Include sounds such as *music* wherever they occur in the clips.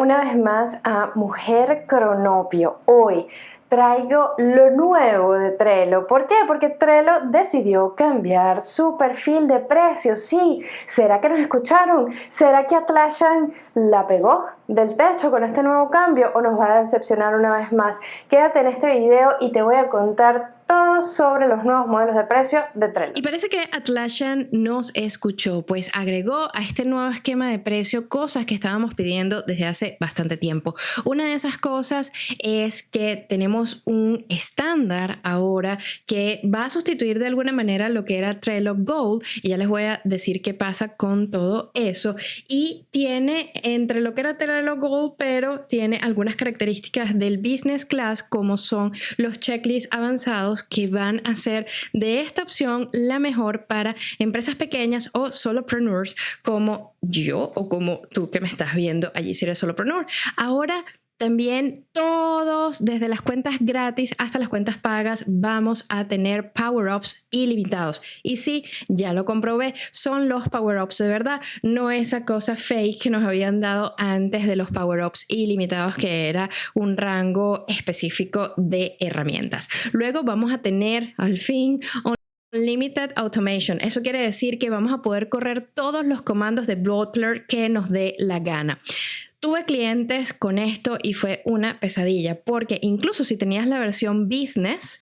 una vez más a Mujer Cronopio. Hoy traigo lo nuevo de Trello. ¿Por qué? Porque Trello decidió cambiar su perfil de precios. Sí, ¿será que nos escucharon? ¿Será que Atlassian la pegó del techo con este nuevo cambio o nos va a decepcionar una vez más? Quédate en este video y te voy a contar todo sobre los nuevos modelos de precio de Trello. Y parece que Atlassian nos escuchó, pues agregó a este nuevo esquema de precio cosas que estábamos pidiendo desde hace bastante tiempo. Una de esas cosas es que tenemos un estándar ahora que va a sustituir de alguna manera lo que era Trello Gold y ya les voy a decir qué pasa con todo eso. Y tiene entre lo que era Trello Gold, pero tiene algunas características del Business Class como son los checklists avanzados que van a hacer de esta opción la mejor para empresas pequeñas o solopreneurs como yo o como tú que me estás viendo allí si eres solopreneur. Ahora también todos, desde las cuentas gratis hasta las cuentas pagas, vamos a tener power-ups ilimitados. Y sí, ya lo comprobé, son los power-ups de verdad, no esa cosa fake que nos habían dado antes de los power-ups ilimitados, que era un rango específico de herramientas. Luego vamos a tener al fin Limited Automation. Eso quiere decir que vamos a poder correr todos los comandos de Butler que nos dé la gana. Tuve clientes con esto y fue una pesadilla porque incluso si tenías la versión business,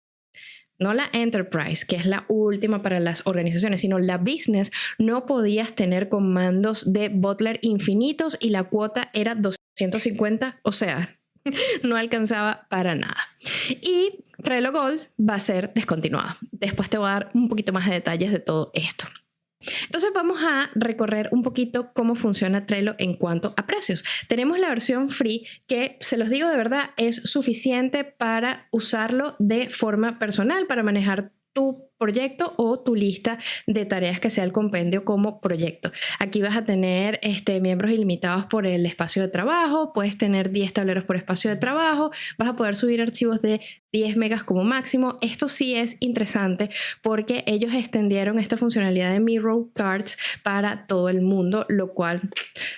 no la enterprise, que es la última para las organizaciones, sino la business, no podías tener comandos de Butler infinitos y la cuota era 250, o sea, *laughs* no alcanzaba para nada. Y Trello Gold va a ser descontinuado. Después te voy a dar un poquito más de detalles de todo esto. Entonces vamos a recorrer un poquito cómo funciona Trello en cuanto a precios. Tenemos la versión free que, se los digo de verdad, es suficiente para usarlo de forma personal, para manejar tu proyecto o tu lista de tareas que sea el compendio como proyecto. Aquí vas a tener este, miembros ilimitados por el espacio de trabajo, puedes tener 10 tableros por espacio de trabajo, vas a poder subir archivos de 10 megas como máximo. Esto sí es interesante porque ellos extendieron esta funcionalidad de Mirror Cards para todo el mundo, lo cual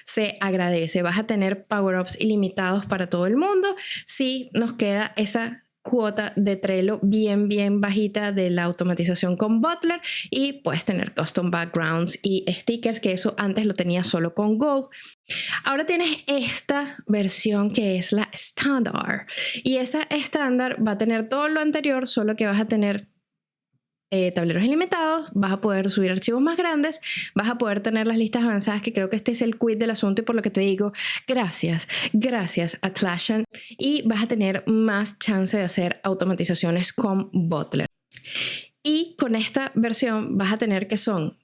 se agradece. Vas a tener power-ups ilimitados para todo el mundo. Si nos queda esa cuota de Trello bien, bien bajita de la automatización con Butler y puedes tener custom backgrounds y stickers, que eso antes lo tenía solo con Gold. Ahora tienes esta versión que es la estándar y esa estándar va a tener todo lo anterior, solo que vas a tener eh, tableros ilimitados, vas a poder subir archivos más grandes, vas a poder tener las listas avanzadas, que creo que este es el quid del asunto y por lo que te digo, gracias, gracias a Atlassian y vas a tener más chance de hacer automatizaciones con Butler. Y con esta versión vas a tener que son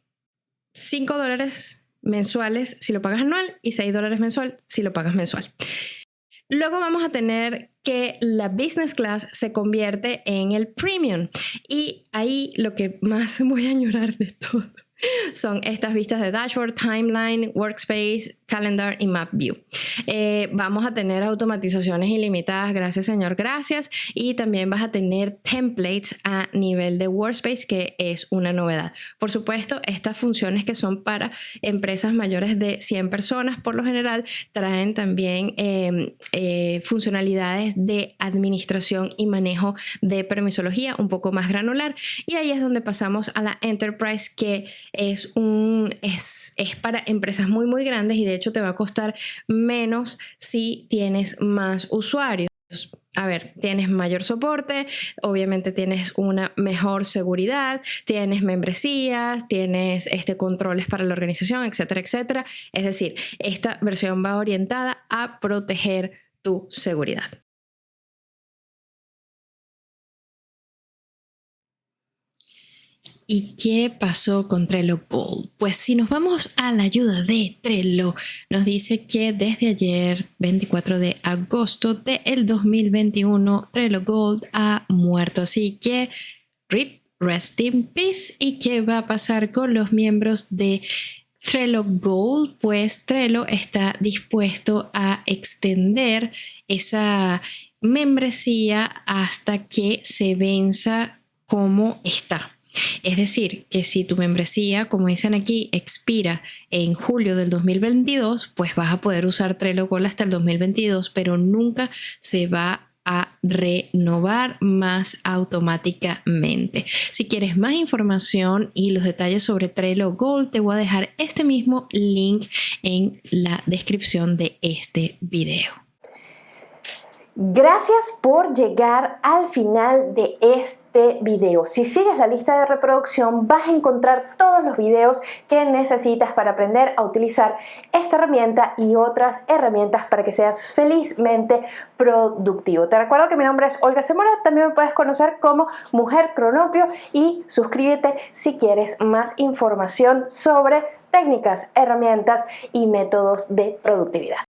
5 dólares mensuales si lo pagas anual y 6 dólares mensual si lo pagas mensual. Luego vamos a tener que la business class se convierte en el premium. Y ahí lo que más *laughs* voy a añorar de todo son estas vistas de dashboard, timeline, workspace, calendar y map view. Eh, vamos a tener automatizaciones ilimitadas, gracias señor, gracias. Y también vas a tener templates a nivel de workspace, que es una novedad. Por supuesto, estas funciones que son para empresas mayores de 100 personas, por lo general, traen también em, eh, funcionalidades de administración y manejo de permisología un poco más granular. Y ahí es donde pasamos a la enterprise, que es, un, es, es para empresas muy, muy grandes y de hecho te va a costar menos si tienes más usuarios. A ver, tienes mayor soporte, obviamente tienes una mejor seguridad, tienes membresías, tienes este, controles para la organización, etcétera, etcétera. Es decir, esta versión va orientada a proteger tu seguridad. ¿Y qué pasó con Trello Gold? Pues si nos vamos a la ayuda de Trello, nos dice que desde ayer, 24 de agosto del 2021, Trello Gold ha muerto. Así que, RIP, rest in peace. ¿Y qué va a pasar con los miembros de Trello Gold? Pues Trello está dispuesto a extender esa membresía hasta que se venza como está. Es decir, que si tu membresía, como dicen aquí, expira en julio del 2022, pues vas a poder usar Trello Gold hasta el 2022, pero nunca se va a renovar más automáticamente. Si quieres más información y los detalles sobre Trello Gold, te voy a dejar este mismo link en la descripción de este video. Gracias por llegar al final de este video. Si sigues la lista de reproducción vas a encontrar todos los videos que necesitas para aprender a utilizar esta herramienta y otras herramientas para que seas felizmente productivo. Te recuerdo que mi nombre es Olga Semora, también me puedes conocer como Mujer Cronopio y suscríbete si quieres más información sobre técnicas, herramientas y métodos de productividad.